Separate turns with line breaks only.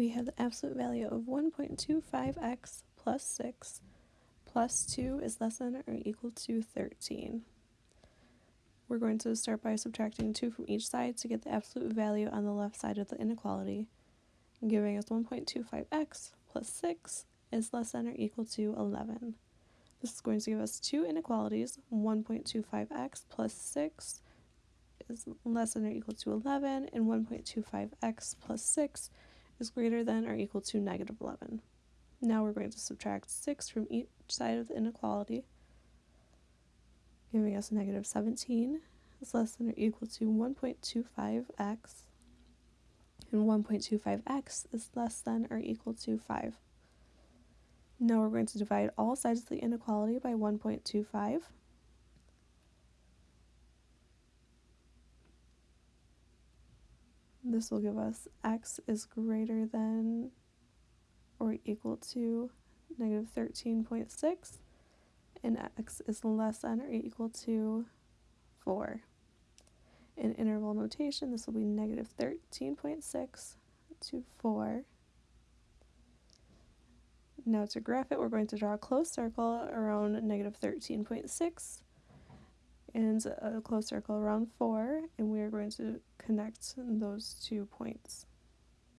we have the absolute value of 1.25x plus 6 plus 2 is less than or equal to 13. We're going to start by subtracting 2 from each side to get the absolute value on the left side of the inequality, giving us 1.25x plus 6 is less than or equal to 11. This is going to give us two inequalities, 1.25x plus 6 is less than or equal to 11, and 1.25x plus 6 is greater than or equal to negative 11. Now we're going to subtract 6 from each side of the inequality, giving us negative 17 is less than or equal to 1.25x, and 1.25x is less than or equal to 5. Now we're going to divide all sides of the inequality by 1.25. This will give us x is greater than or equal to negative 13.6 and x is less than or equal to 4. In interval notation, this will be negative 13.6 to 4. Now to graph it, we're going to draw a closed circle around negative 13.6 and a closed circle around 4, and we are going to connect those two points.